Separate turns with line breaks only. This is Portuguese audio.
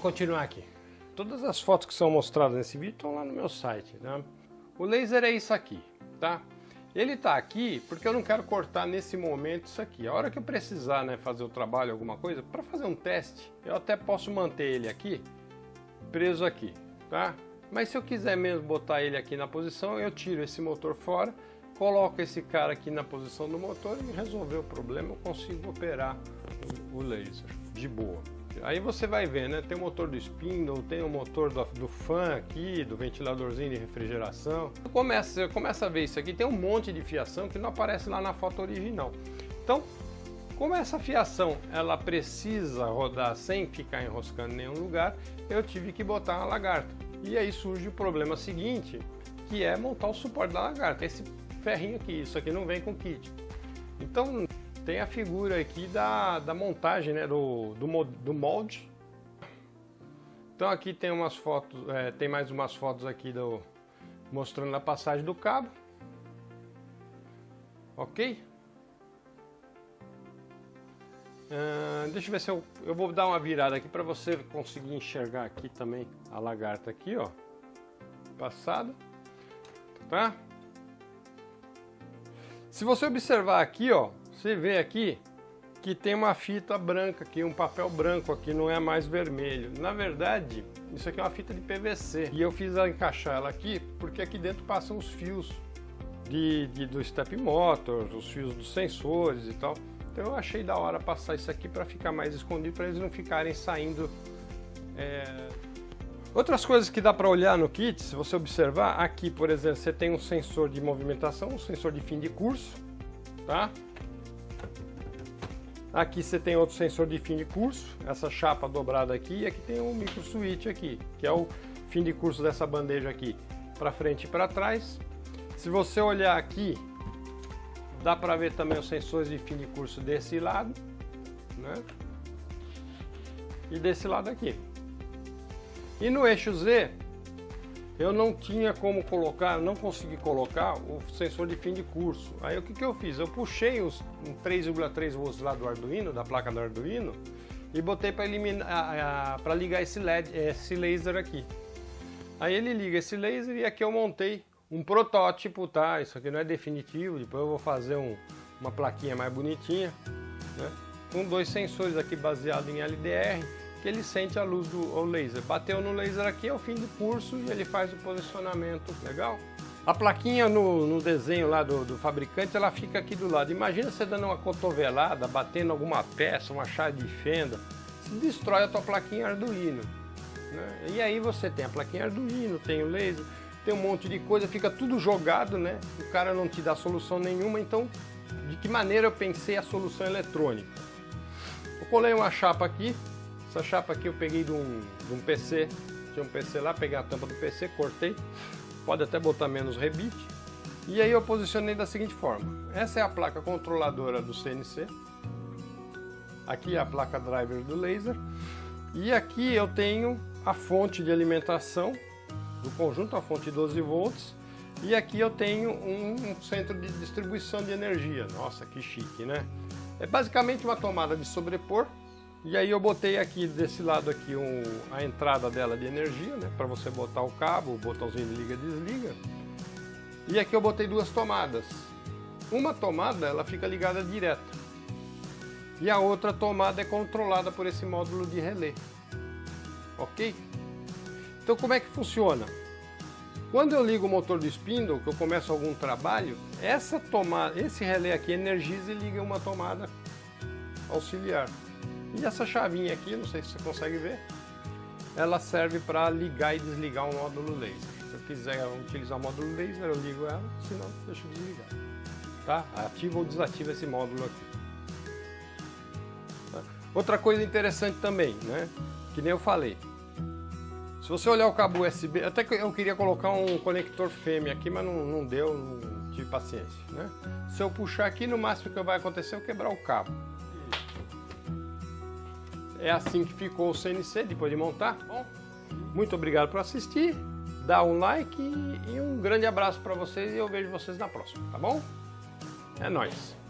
continuar aqui. Todas as fotos que são mostradas nesse vídeo estão lá no meu site. Né? O laser é isso aqui, tá? Ele está aqui porque eu não quero cortar nesse momento isso aqui. A hora que eu precisar né, fazer o trabalho, alguma coisa, para fazer um teste, eu até posso manter ele aqui, preso aqui, tá? Mas se eu quiser mesmo botar ele aqui na posição, eu tiro esse motor fora, coloco esse cara aqui na posição do motor e resolver o problema, eu consigo operar o laser de boa. Aí você vai ver, né? Tem o motor do spindle, tem o motor do, do fan aqui, do ventiladorzinho de refrigeração. Começa, começa a ver isso aqui, tem um monte de fiação que não aparece lá na foto original. Então, como essa fiação ela precisa rodar sem ficar enroscando em nenhum lugar, eu tive que botar uma lagarta. E aí surge o problema seguinte, que é montar o suporte da lagarta. Esse ferrinho aqui, isso aqui não vem com kit. Então tem a figura aqui da, da montagem, né, do, do, do molde. Então aqui tem umas fotos, é, tem mais umas fotos aqui do, mostrando a passagem do cabo. Ok? Uh, deixa eu ver se eu, eu vou dar uma virada aqui para você conseguir enxergar aqui também a lagarta aqui, ó. Passado. Tá? Se você observar aqui, ó, você vê aqui que tem uma fita branca aqui, um papel branco aqui, não é mais vermelho. Na verdade, isso aqui é uma fita de PVC. E eu fiz ela encaixar ela aqui, porque aqui dentro passam os fios de, de, do step motor, os fios dos sensores e tal. Então eu achei da hora passar isso aqui para ficar mais escondido, para eles não ficarem saindo... É... Outras coisas que dá para olhar no kit, se você observar, aqui, por exemplo, você tem um sensor de movimentação, um sensor de fim de curso, tá? Aqui você tem outro sensor de fim de curso, essa chapa dobrada aqui, e aqui tem um micro switch aqui, que é o fim de curso dessa bandeja aqui, para frente e para trás. Se você olhar aqui, dá para ver também os sensores de fim de curso desse lado, né? E desse lado aqui. E no eixo Z, eu não tinha como colocar, não consegui colocar o sensor de fim de curso. Aí o que, que eu fiz? Eu puxei os um 3,3 volts lá do Arduino, da placa do Arduino, e botei para ligar esse LED, esse laser aqui. Aí ele liga esse laser e aqui eu montei um protótipo, tá? Isso aqui não é definitivo, depois eu vou fazer um, uma plaquinha mais bonitinha, né? Com dois sensores aqui baseado em LDR, que ele sente a luz do laser. Bateu no laser aqui, é o fim do curso e ele faz o posicionamento legal. A plaquinha no, no desenho lá do, do, fabricante, ela fica aqui do lado. Imagina você dando uma cotovelada, batendo alguma peça, uma chave de fenda, se destrói a tua plaquinha Arduino. Né? E aí você tem a plaquinha Arduino, tem o laser, tem um monte de coisa, fica tudo jogado, né? O cara não te dá solução nenhuma, então de que maneira eu pensei a solução eletrônica? Eu colei uma chapa aqui, essa chapa aqui eu peguei de um, de um PC, tinha um PC lá, peguei a tampa do PC, cortei, pode até botar menos rebite. E aí eu posicionei da seguinte forma, essa é a placa controladora do CNC, aqui é a placa driver do laser, e aqui eu tenho a fonte de alimentação do conjunto, a fonte 12 volts, e aqui eu tenho um centro de distribuição de energia. Nossa, que chique, né? É basicamente uma tomada de sobrepor e aí eu botei aqui desse lado aqui um, a entrada dela de energia, né? Para você botar o cabo, o botãozinho de liga desliga. E aqui eu botei duas tomadas. Uma tomada ela fica ligada direto. E a outra tomada é controlada por esse módulo de relé. Ok? Então como é que funciona? Quando eu ligo o motor do spindle, que eu começo algum trabalho, essa tomada, esse relé aqui energiza e liga uma tomada auxiliar. E essa chavinha aqui, não sei se você consegue ver, ela serve para ligar e desligar um módulo laser. Se eu quiser utilizar o módulo laser, eu ligo ela, senão deixo desligar. Tá? Ativa ou desativa esse módulo aqui. Tá? Outra coisa interessante também, né? que nem eu falei, se você olhar o cabo USB, até que eu queria colocar um conector fêmea aqui, mas não, não deu, não tive paciência. Né? Se eu puxar aqui, no máximo que vai acontecer é eu quebrar o cabo. É assim que ficou o CNC depois de montar. Bom, muito obrigado por assistir. Dá um like e um grande abraço para vocês e eu vejo vocês na próxima, tá bom? É nóis!